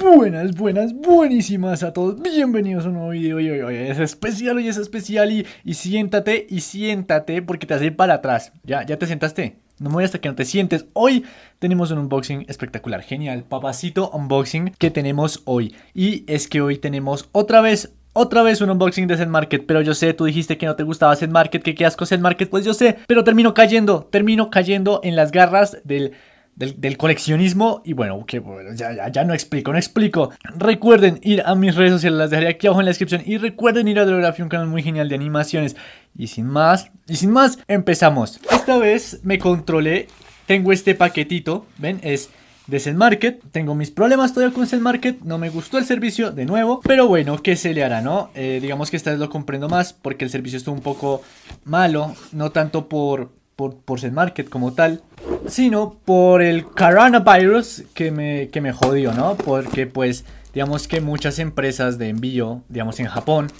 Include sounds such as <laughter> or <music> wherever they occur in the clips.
Buenas, buenas, buenísimas a todos, bienvenidos a un nuevo video y hoy, hoy es especial, hoy es especial y, y siéntate y siéntate porque te hace para atrás, ya, ya te sentaste, no voy hasta que no te sientes, hoy tenemos un unboxing espectacular, genial, papacito unboxing que tenemos hoy. Y es que hoy tenemos otra vez otra vez un unboxing de Zen Market, pero yo sé, tú dijiste que no te gustaba Zen Market, que qué asco Zen Market, pues yo sé, pero termino cayendo, termino cayendo en las garras del del, coleccionismo. Y bueno, que ya, ya, no explico, no explico. Recuerden ir a mis redes sociales, las dejaré aquí abajo en la descripción. Y recuerden ir a Drografía, un canal muy genial de animaciones. Y sin más, y sin más, empezamos. Esta vez me controlé, tengo este paquetito, ¿ven? Es de Zen Market. Tengo mis problemas todavía con Zen Market. No me gustó el servicio de nuevo. Pero bueno, ¿qué se le hará, no? Eh, digamos que esta vez lo comprendo más porque el servicio estuvo un poco malo. No tanto por, por, por Zen Market como tal sino por el coronavirus que me, que me jodió, ¿no? Porque pues digamos que muchas empresas de envío, digamos en Japón,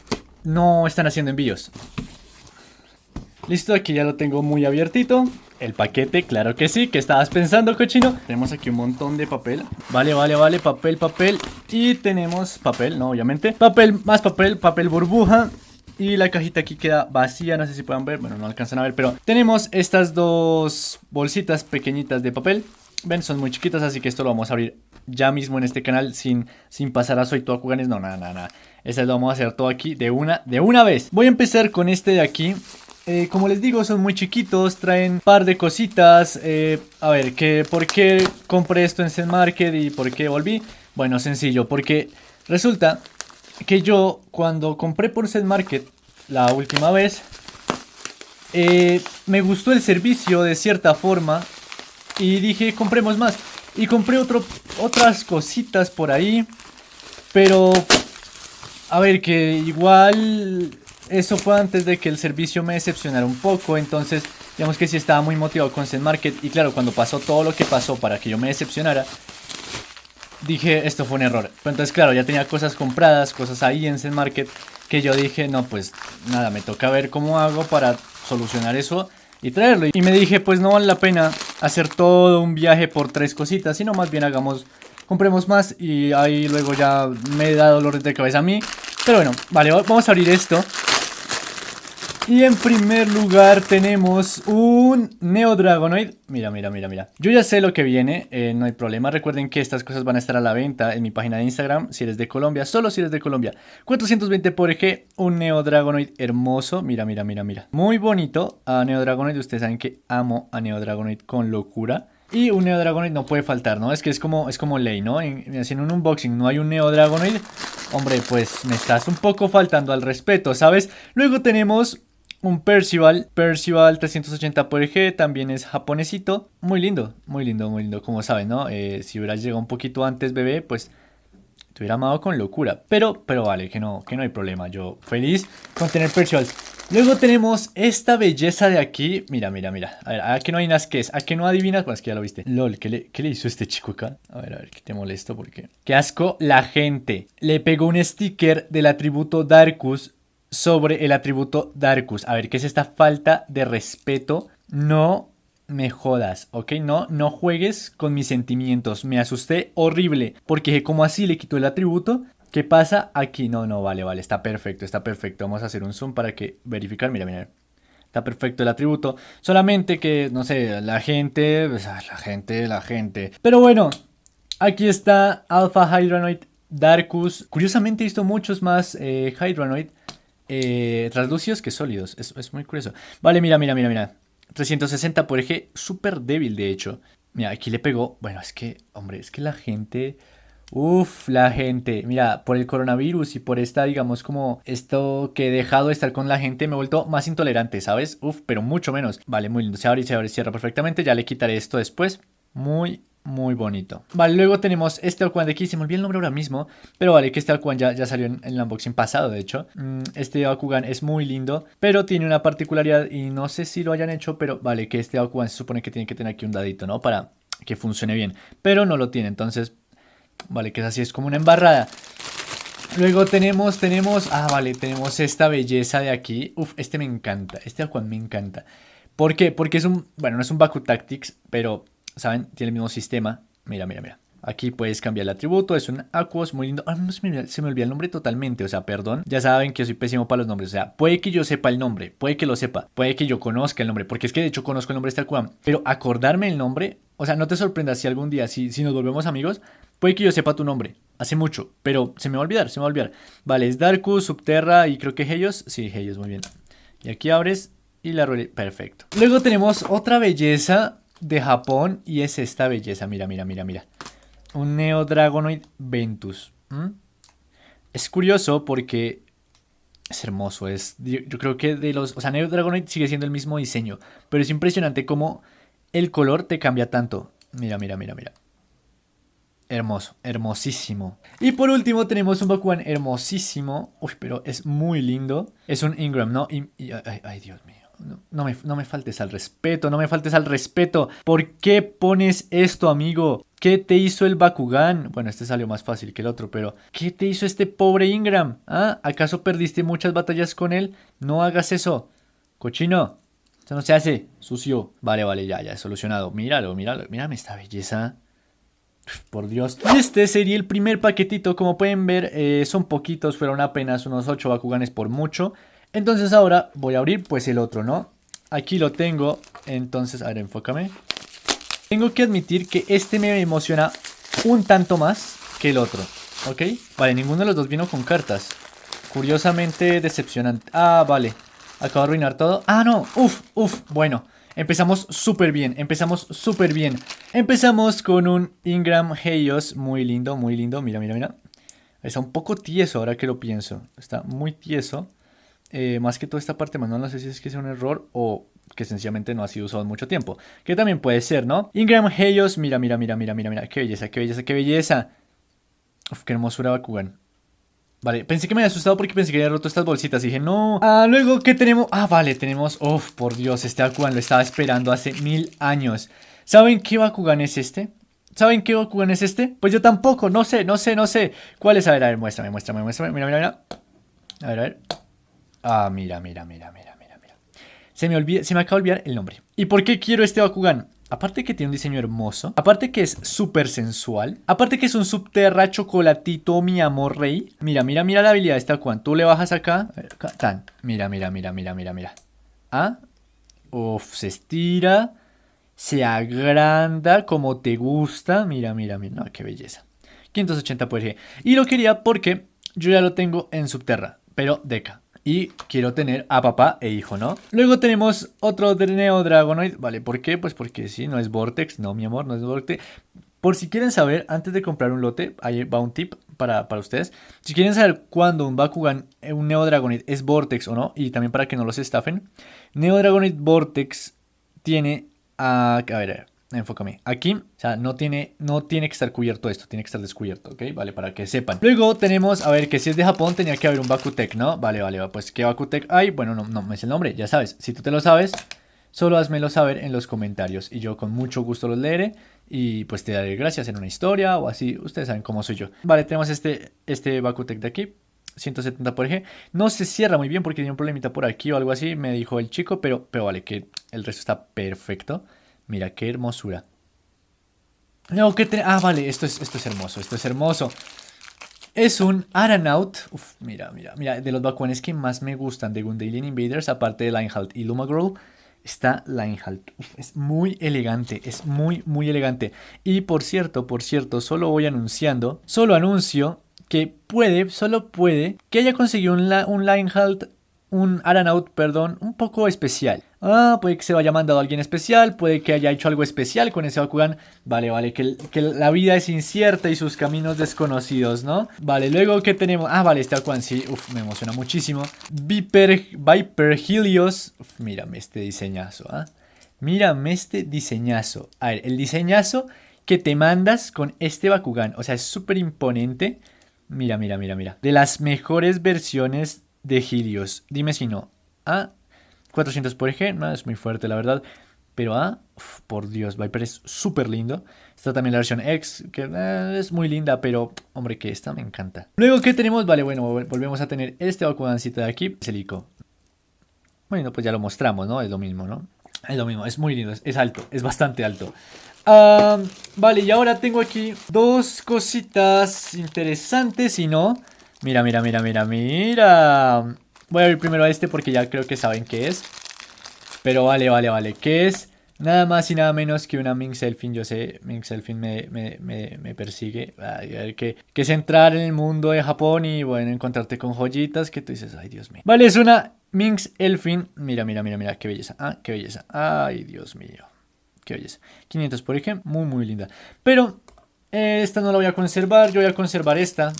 no están haciendo envíos. Listo, aquí ya lo tengo muy abiertito. El paquete, claro que sí, que estabas pensando, cochino. Tenemos aquí un montón de papel. Vale, vale, vale, papel, papel. Y tenemos papel, no, obviamente. Papel, más papel, papel burbuja. Y la cajita aquí queda vacía, no sé si puedan ver, bueno, no alcanzan a ver, pero tenemos estas dos bolsitas pequeñitas de papel. Ven, son muy chiquitas, así que esto lo vamos a abrir ya mismo en este canal sin, sin pasar a Soy Toakuganes. No, nada, nada, nada. Este lo vamos a hacer todo aquí de una, de una vez. Voy a empezar con este de aquí. Eh, como les digo, son muy chiquitos, traen un par de cositas. Eh, a ver, ¿qué, ¿por qué compré esto en Zen Market y por qué volví? Bueno, sencillo, porque resulta que yo cuando compré por Set Market la última vez, eh, me gustó el servicio de cierta forma y dije compremos más. Y compré otro, otras cositas por ahí, pero a ver que igual eso fue antes de que el servicio me decepcionara un poco, entonces digamos que sí estaba muy motivado con Zen Market y claro, cuando pasó todo lo que pasó para que yo me decepcionara, dije, esto fue un error. entonces, claro, ya tenía cosas compradas, cosas ahí en Zen Market, que yo dije, no, pues nada, me toca ver cómo hago para solucionar eso y traerlo. Y me dije, pues no vale la pena hacer todo un viaje por tres cositas, sino más bien hagamos, compremos más y ahí luego ya me da dolores de cabeza a mí. Pero bueno, vale, vamos a abrir esto. Y en primer lugar tenemos un Neo Dragonoid. Mira, mira, mira, mira. Yo ya sé lo que viene, eh, no hay problema. Recuerden que estas cosas van a estar a la venta en mi página de Instagram, si eres de Colombia, solo si eres de Colombia. 420 por eje, un Neo Dragonoid hermoso. Mira, mira, mira, mira. Muy bonito a Neo Dragonoid. Ustedes saben que amo a Neo Dragonoid con locura. Y un Neo Dragonoid no puede faltar, ¿no? Es que es como, es como ley, ¿no? En, en un unboxing no hay un Neo Dragonoid, hombre, pues me estás un poco faltando al respeto, ¿sabes? Luego tenemos un Percival, Percival 380 por G, también es japonesito. Muy lindo, muy lindo, muy lindo, como saben, ¿no? Eh, si hubiera llegado un poquito antes, bebé, pues te hubiera amado con locura. Pero, pero vale, que no, que no hay problema. Yo feliz con tener Percivals. Luego tenemos esta belleza de aquí. Mira, mira, mira. A ver, ¿a qué no hay que es? ¿A qué no adivinas? Pues que ya lo viste. LOL, ¿qué le, ¿qué le hizo este chico acá? A ver, a ver, que te molesto porque... Qué asco la gente. Le pegó un sticker del atributo Darkus sobre el atributo Darkus. A ver, ¿qué es esta falta de respeto? No me jodas, ¿ok? No, no juegues con mis sentimientos. Me asusté horrible. Porque como así le quitó el atributo. ¿Qué pasa aquí? No, no, vale, vale. Está perfecto, está perfecto. Vamos a hacer un zoom para que verificar. Mira, mira. Está perfecto el atributo. Solamente que, no sé, la gente... Pues, ah, la gente, la gente. Pero bueno, aquí está Alpha Hydronoid Darkus. Curiosamente he visto muchos más eh, Hydronoid eh, translúcidos que sólidos. Es, muy curioso. Vale, mira, mira, mira, mira. 360 por eje, súper débil de hecho. Mira, aquí le pegó. Bueno, es que, hombre, es que la gente... Uf, la gente, mira, por el coronavirus y por esta, digamos, como esto que he dejado de estar con la gente, me he vuelto más intolerante, ¿sabes? Uf, pero mucho menos. Vale, muy lindo, se abre y se abre y cierra perfectamente, ya le quitaré esto después. Muy, muy bonito. Vale, luego tenemos este Alcuan de aquí, se me olvidó el nombre ahora mismo, pero vale, que este Alcuan ya, ya salió en, el unboxing pasado, de hecho. Mm, este Bakugan es muy lindo, pero tiene una particularidad y no sé si lo hayan hecho, pero vale, que este Bakugan se supone que tiene que tener aquí un dadito, ¿no? Para que funcione bien, pero no lo tiene, entonces, vale, que es así, es como una embarrada. Luego tenemos, tenemos, ah, vale, tenemos esta belleza de aquí. Uf, este me encanta, este Alcuan me encanta. ¿Por qué? Porque es un, bueno, no es un Baku Tactics, pero ¿saben? Tiene el mismo sistema. Mira, mira, mira. Aquí puedes cambiar el atributo, es un Aquos, muy lindo. Ah, se, me, se me el nombre totalmente, o sea, perdón. Ya saben que soy pésimo para los nombres, o sea, puede que yo sepa el nombre, puede que lo sepa, puede que yo conozca el nombre, porque es que de hecho conozco el nombre de este Aquaman, pero acordarme el nombre, o sea, no te sorprendas si algún día, si, si nos volvemos amigos, puede que yo sepa tu nombre, hace mucho, pero se me va a olvidar, se me va a olvidar. Vale, es Darkus, Subterra y creo que Helios, sí, Helios, muy bien. Y aquí abres y la rueda, perfecto. Luego tenemos otra belleza de Japón y es esta belleza, mira, mira, mira, mira un Neo Dragonoid Ventus. Es curioso porque es hermoso. Es, yo, creo que de los. O sea, Neo Dragonoid sigue siendo el mismo diseño. Pero es impresionante cómo el color te cambia tanto. Mira, mira, mira, mira. Hermoso, hermosísimo. Y por último tenemos un Bakugan hermosísimo. Uy, pero es muy lindo. Es un Ingram, ¿no? ay, ay, Dios mío. No, me, no me faltes al respeto, no me faltes al respeto. ¿Por qué pones esto, amigo? ¿Qué te hizo el Bakugan? Bueno, este salió más fácil que el otro, pero ¿qué te hizo este pobre Ingram? ¿Ah? ¿Acaso perdiste muchas batallas con él? No hagas eso. Cochino. Eso no se hace. Sucio. Vale, vale, ya, ya, solucionado. Míralo, míralo. Mírame esta belleza. Por Dios. Este sería el primer paquetito. Como pueden ver, eh, son poquitos. Fueron apenas unos 8 Bakuganes por mucho. Entonces ahora voy a abrir pues el otro, ¿no? Aquí lo tengo, entonces, a ver, enfócame. Tengo que admitir que este me emociona un tanto más que el otro, ¿ok? Vale, ninguno de los dos vino con cartas. Curiosamente decepcionante. Ah, vale. Acabo de arruinar todo. Ah, no. Uf, uf. Bueno, empezamos súper bien. Empezamos súper bien. Empezamos con un Ingram Heios. Muy lindo, muy lindo. Mira, mira, mira. Está un poco tieso ahora que lo pienso. Está muy tieso. Eh, más que toda esta parte manual, no sé si es que sea un error o que sencillamente no ha sido usado en mucho tiempo. Que también puede ser, ¿no? Ingram Helios, mira, mira, mira, mira, mira, mira, qué belleza, qué belleza, qué belleza. Uf, qué hermosura Bakugan. Vale, pensé que me había asustado porque pensé que había roto estas bolsitas. Y dije, no. Ah, luego, ¿qué tenemos? Ah, vale, tenemos... Uf, por Dios, este Bakugan lo estaba esperando hace mil años. ¿Saben qué Bakugan es este? ¿Saben qué Bakugan es este? Pues yo tampoco, no sé, no sé, no sé. ¿Cuál es? A ver, a ver, muéstrame, muéstrame, muéstrame. Mira, mira, mira. A ver, a ver. Ah, mira, mira, mira, mira, mira, mira. Se me, olvida, se me acaba de olvidar el nombre. ¿Y por qué quiero este Bakugan? Aparte que tiene un diseño hermoso, aparte que es súper sensual, aparte que es un subterra chocolatito mi amor rey. Mira, mira, mira la habilidad de este Bakugan. Tú le bajas acá, tan. Mira, mira, mira, mira, mira, mira. Ah, uf, se estira, se agranda como te gusta. Mira, mira, mira, no, qué belleza. 580 por G. Y lo quería porque yo ya lo tengo en subterra, pero deca y quiero tener a papá e hijo, ¿no? Luego tenemos otro Neo Dragonoid, ¿vale? ¿Por qué? Pues porque sí, no es Vortex, no, mi amor, no es Vortex. Por si quieren saber, antes de comprar un lote, ahí va un tip para, para ustedes. Si quieren saber cuándo un Bakugan, eh, un Neo es Vortex o no, y también para que no los estafen, Neo Vortex tiene a... A ver, a ver enfócame. Aquí, o sea, no tiene, no tiene que estar cubierto esto, tiene que estar descubierto, ¿ok? Vale, para que sepan. Luego tenemos, a ver, que si es de Japón tenía que haber un Bakutec, ¿no? Vale, vale, pues ¿qué Bakutec hay? Bueno, no, no me es el nombre, ya sabes. Si tú te lo sabes, solo házmelo saber en los comentarios y yo con mucho gusto los leeré y pues te daré gracias en una historia o así, ustedes saben cómo soy yo. Vale, tenemos este, este Bakutec de aquí. 170 por eje. No se cierra muy bien porque tiene un problemita por aquí o algo así, me dijo el chico, pero, pero vale, que el resto está perfecto. Mira, qué hermosura. No, Ah, vale, esto es, esto es hermoso, esto es hermoso. Es un Aranaut. Uf, mira, mira, mira. De los Bakuanes que más me gustan de Gundalian Invaders, aparte de Linehalt y Lumagirl, está Linehalt. es muy elegante, es muy, muy elegante. Y por cierto, por cierto, solo voy anunciando, solo anuncio que puede, solo puede, que haya conseguido un Linehalt un Aranaut, perdón, un poco especial. Ah, puede que se vaya mandado a alguien especial, puede que haya hecho algo especial con ese Bakugan. Vale, vale, que, que, la vida es incierta y sus caminos desconocidos, ¿no? Vale, luego que tenemos... Ah, vale, este Bakugan sí, uf, me emociona muchísimo. Viper, Viper Helios. Uf, mírame este diseñazo, ¿ah? Mírame este diseñazo. A ver, el diseñazo que te mandas con este Bakugan. O sea, es súper imponente. Mira, mira, mira, mira. De las mejores versiones de Helios. Dime si no. A 400 por eje, no es muy fuerte la verdad. Pero A, por Dios, Viper es súper lindo. Está también la versión X, que eh, es muy linda, pero hombre, que esta me encanta. Luego, ¿qué tenemos? Vale, bueno, volvemos a tener este Bakugancito de aquí, Celico. Bueno, pues ya lo mostramos, ¿no? Es lo mismo, ¿no? Es lo mismo, es muy lindo, es, alto, es bastante alto. Ah, vale, y ahora tengo aquí dos cositas interesantes, y no... Mira, mira, mira, mira, mira. Voy a abrir primero a este porque ya creo que saben qué es. Pero vale, vale, vale. ¿Qué es? Nada más y nada menos que una Minx Elfin. Yo sé, Minx Elfin me, me, me, persigue. Ay, que, que es entrar en el mundo de Japón y bueno, encontrarte con joyitas que tú dices, ay Dios mío. Vale, es una Minx Elfin. Mira, mira, mira, mira, qué belleza. Ah, qué belleza. Ay, Dios mío. Qué belleza. 500 por ejemplo. Muy, muy linda. Pero eh, esta no la voy a conservar. Yo voy a conservar esta.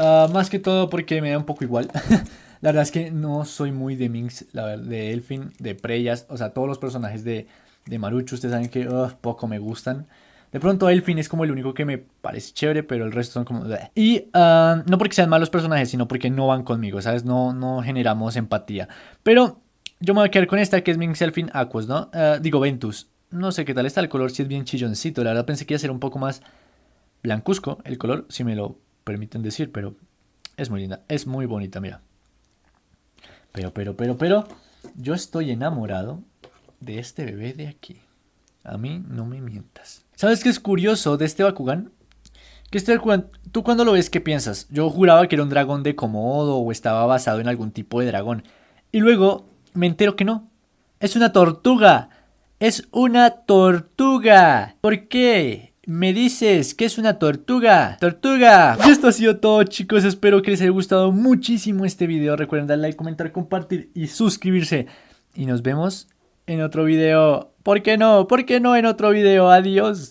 Ah, más que todo porque me da un poco igual. <laughs> la verdad es que no soy muy de Minx, la verdad, de Elfin, de Preyas. O sea, todos los personajes de, de Marucho, ustedes saben que poco me gustan. De pronto Elfin es como el único que me parece chévere, pero el resto son como... Y ah, no porque sean malos personajes, sino porque no van conmigo, ¿sabes? No, no generamos empatía. Pero yo me voy a quedar con esta que es Minx Elfin Aquos, ¿no? Ah, digo Ventus. No sé qué tal está el color, si es bien chilloncito. La verdad pensé que iba a ser un poco más blancuzco el color, si me lo permiten decir, pero es muy linda, es muy bonita, mira. Pero, pero, pero, pero, yo estoy enamorado de este bebé de aquí. A mí no me mientas. ¿Sabes qué es curioso de este Bakugan? Que este Bakugan, tú cuando lo ves, ¿qué piensas? Yo juraba que era un dragón de Komodo o estaba basado en algún tipo de dragón. Y luego me entero que no. Es una tortuga. Es una tortuga. ¿Por qué? Me dices que es una tortuga. ¡Tortuga! Y esto ha sido todo chicos. Espero que les haya gustado muchísimo este video. Recuerden darle like, comentar, compartir y suscribirse. Y nos vemos en otro video. ¿Por qué no? ¿Por qué no en otro video? Adiós.